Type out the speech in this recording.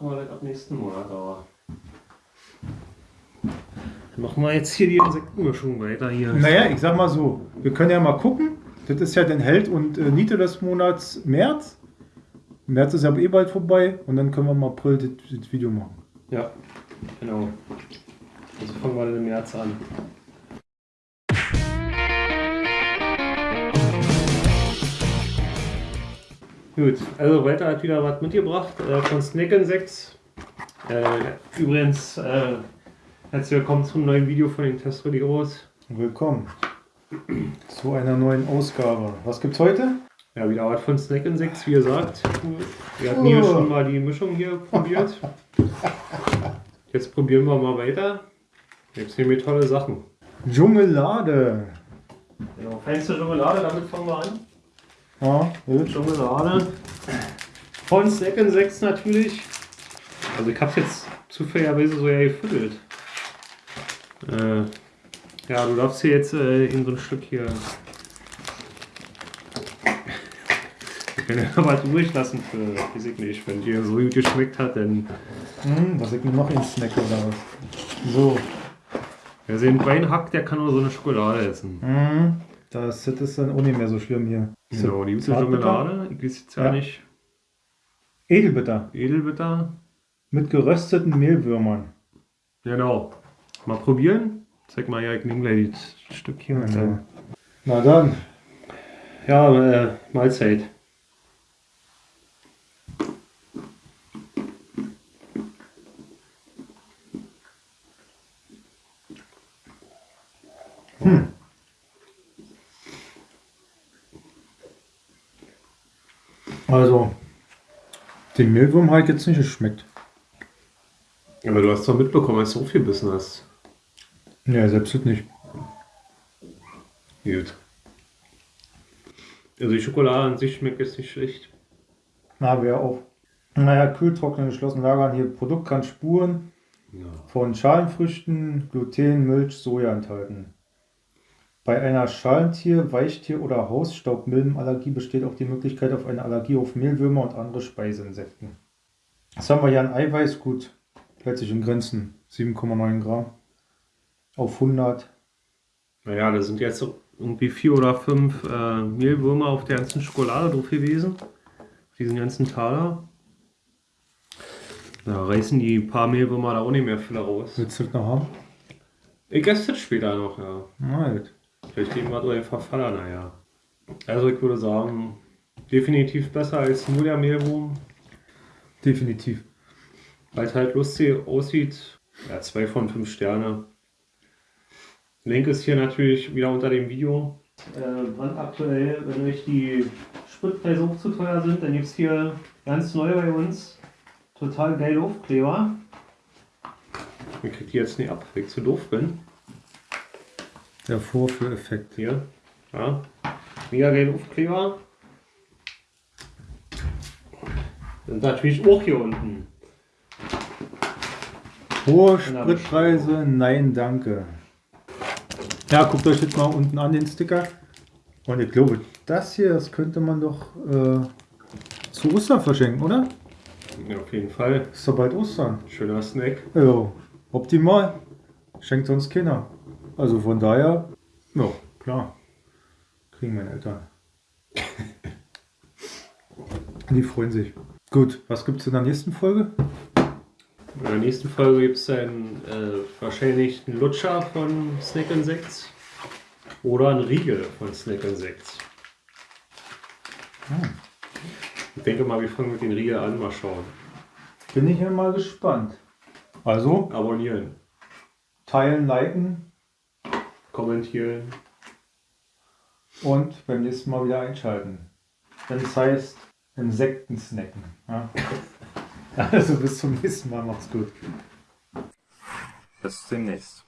machen wir das ab nächsten Monat, aber. Dann machen wir jetzt hier die Insektenmischung weiter hier. Naja, ich sag mal so, wir können ja mal gucken. Das ist ja den Held und äh, Niete des Monats März. März ist ja eh bald vorbei und dann können wir im April das, das Video machen. Ja, genau. Also fangen wir dann im März an. Gut, also weiter hat wieder was mitgebracht äh, von Snack Insects. Äh, übrigens, äh, herzlich willkommen zum neuen Video von den Testradios. Willkommen zu einer neuen Ausgabe. Was gibt's heute? Ja, wieder was von Snack Insects, wie gesagt. Wir hatten hier schon mal die Mischung hier probiert. Jetzt probieren wir mal weiter. Jetzt nehmen wir tolle Sachen. Dschungellade. Genau, feinste Schokolade, damit fangen wir an. Ja, gut. Schokolade. Von Snack Insects natürlich. Also ich hab's jetzt zufälligerweise so ja gefüttert. Äh, ja, du darfst hier jetzt äh, in so ein Stück hier. Ich kann ja was übrig lassen für, weiß ich nicht, wenn dir so gut geschmeckt hat, dann. Hm, was ich mir noch in Snack oder was? So. Wer sich ein Bein hackt, der kann nur so eine Schokolade essen. Hm, das, ist dann auch nicht mehr so schlimm hier. Genau, die Zartbitter? Schokolade. Ich weiß jetzt ja, Ja. nicht. Edelbitter. Edelbitter. Mit gerösteten Mehlwürmern. Genau. Mal probieren. Zeig mal, ja, ich nehme gleich das Stück hier. dann- Na dann. Ja, äh, Mahlzeit. Also, den Mehlwurm habe ich jetzt nicht geschmeckt. Aber du hast doch mitbekommen, dass du so viel Bissen hast. Ja, selbst nicht. Gut. Also die Schokolade an sich schmeckt jetzt nicht schlecht. Na, wer auf. Naja, kühltrocknen, geschlossen lagern. Hier Produkt kann Spuren Ja. von Schalenfrüchten, Gluten, Milch, Soja enthalten. Bei einer Schalentier-, Weichtier- oder Hausstaubmilbenallergie besteht auch die Möglichkeit auf eine Allergie auf Mehlwürmer und andere Speiseinsekten. Was haben wir hier an Eiweiß? Gut, hält sich in Grenzen. 7,9 Gramm auf 100. Naja, da sind jetzt irgendwie vier oder fünf äh, Mehlwürmer auf der ganzen Schokolade drauf gewesen. Auf diesen ganzen Taler. Da reißen die paar Mehlwürmer da auch nicht mehr viel raus. Willst du das noch haben? Ich esse das später noch, ja. Na Vielleicht geben wir einfach Faller, naja. Also ich würde sagen, definitiv besser als nur der Mehlwurm. Definitiv. Weil es halt lustig aussieht. Ja, zwei von fünf Sterne. Link ist hier natürlich wieder unter dem Video. Äh, brandaktuell, wenn euch die Spritpreise auch zu teuer sind, dann gibt es hier ganz neu bei uns total geile Aufkleber. Ich krieg die jetzt nicht ab, weil ich zu doof bin. Der Vorführeffekt. Hier. Ja. Mega geile Aufkleber. Sind natürlich auch hier unten. Hohe Spritpreise, nein, danke. Ja, guckt euch jetzt mal unten an den Sticker. Und ich glaube, das hier, das könnte man doch äh, zu Ostern verschenken, oder? Ja, auf jeden Fall. Ist doch bald Ostern. Schöner Snack. Ja, optimal. Schenkt sonst Kinder. Also von daher, ja, klar. Kriegen meine Eltern. Die freuen sich. Gut, was gibt es in der nächsten Folge? In der nächsten Folge gibt es dann äh, wahrscheinlich einen Lutscher von Snack Insects oder einen Riegel von Snack Insects. Hm. Ich denke mal, wir fangen mit den Riegel an, mal schauen. Bin ich ja mal gespannt. Also, Abonnieren, teilen, liken kommentieren. und beim nächsten Mal wieder einschalten. Wenn es heißt Insekten snacken. Ja? Also bis zum nächsten Mal. Macht's gut. Bis demnächst.